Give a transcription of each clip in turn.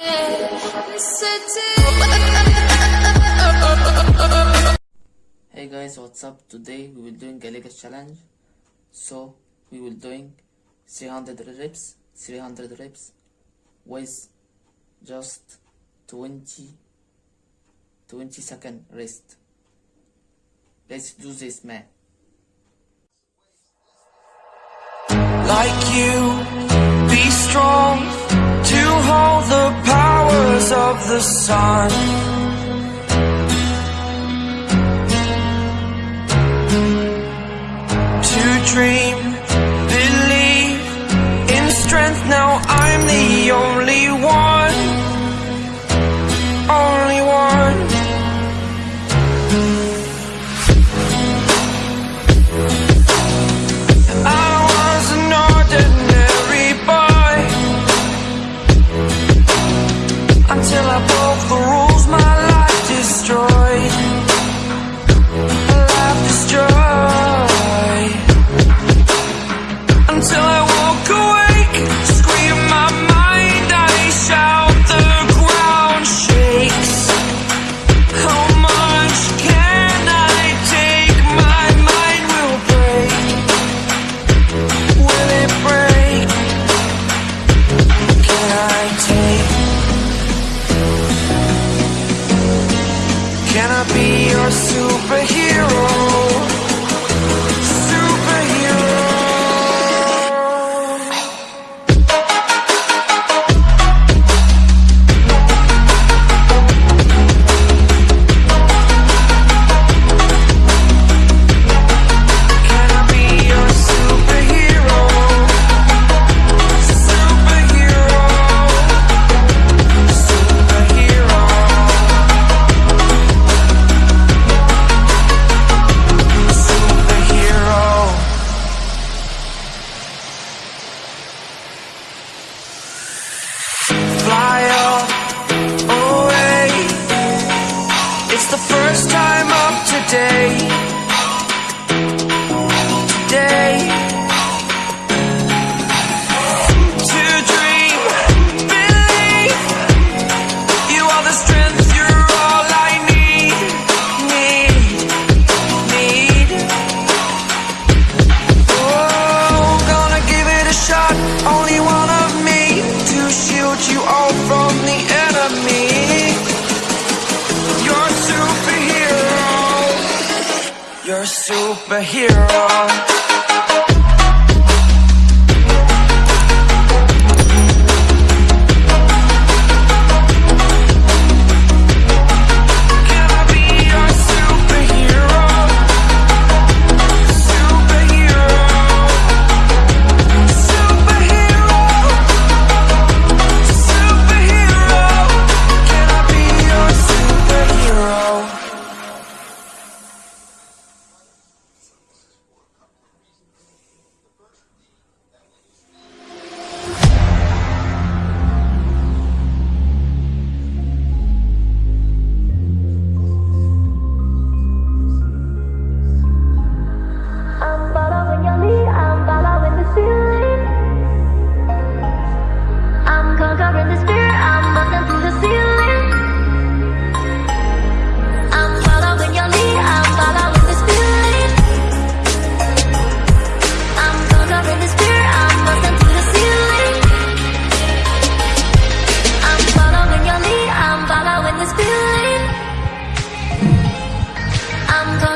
Hey guys, what's up? Today we will doing a leg challenge. So we will doing 300 reps, 300 reps with just 20 20 second rest. Let's do this, man. Like you, be strong of the sun. hero.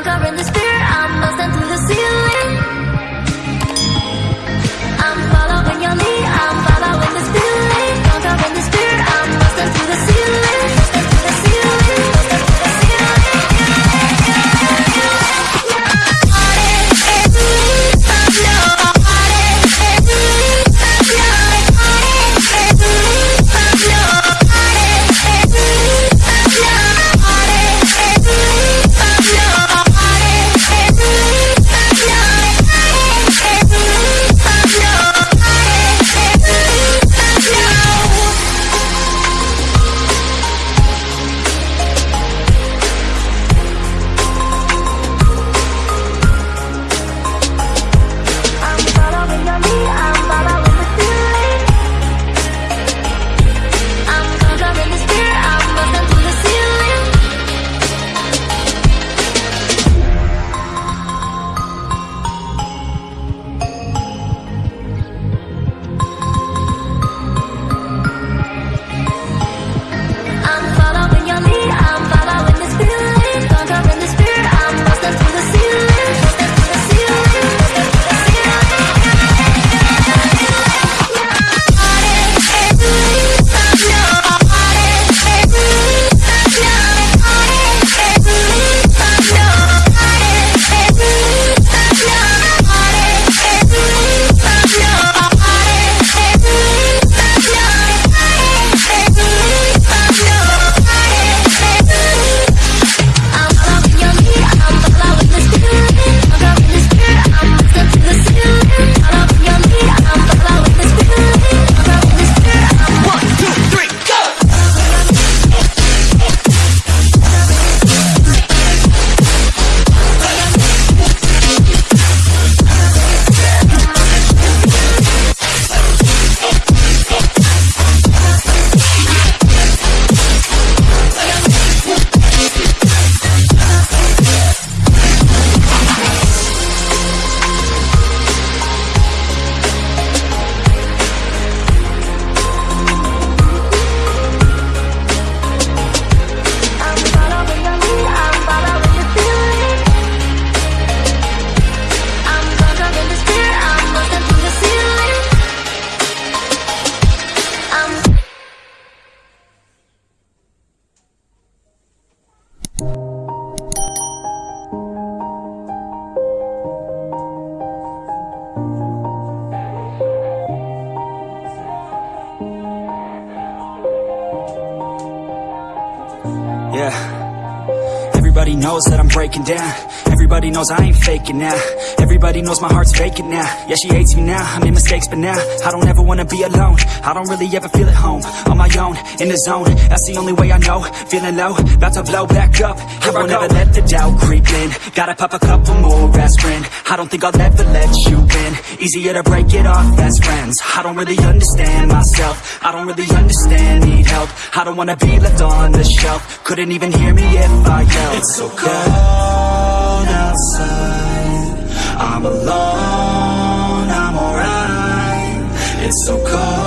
conquering the fear I'm lost into the sea Yeah. Everybody knows that I'm breaking down. Everybody knows I ain't faking now. Everybody knows my heart's vacant now. Yeah, she hates me now, I made mistakes but now I don't ever wanna be alone. I don't really ever feel at home. On my own, in the zone. That's the only way I know. Feeling low, about to blow back up. Here I won't ever let the doubt creep in. Gotta pop a couple more aspirin. I don't think I'll ever let you in Easier to break it off best friends. I don't really understand myself. I don't really understand, need help. I don't wanna be left on the shelf. Couldn't even hear me if I yelled. It's so cold outside. I'm alone, I'm alright. It's so cold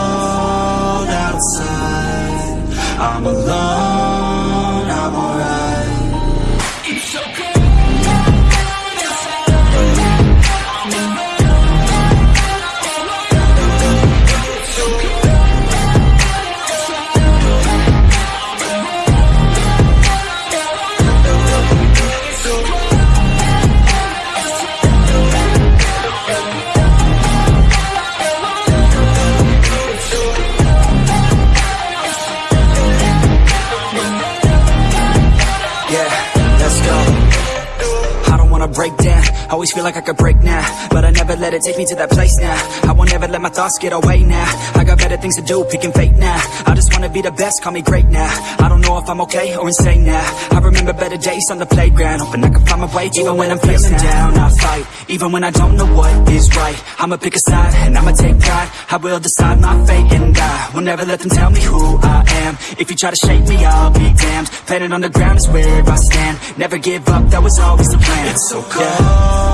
always feel like I could break now But I never let it take me to that place now. I won't ever let my thoughts get away now. I got better things to do, picking fate now. I just wanna be the best, call me great now. I don't know if I'm okay or insane now. I remember better days on the playground Hoping I can find my way even when I'm feeling down. I fight, even when I don't know what is right. I'ma pick a side, and I'ma take pride. I will decide my fate and I will never let them tell me who I am. If you try to shape me, I'll be damned. Planet on the ground is where I stand. Never give up, that was always the plan. It's so cold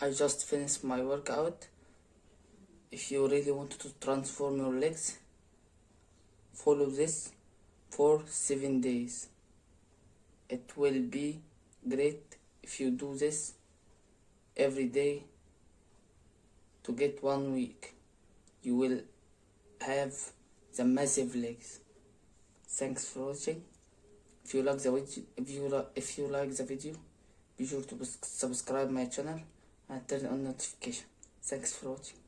I just finished my workout. If you really want to transform your legs, follow this for 7 days. It will be great if you do this every day to get one week. You will have the massive legs. Thanks for watching. If you like the video, if you like, if you like the video, be sure to subscribe my channel and turn on notification. Thanks for watching.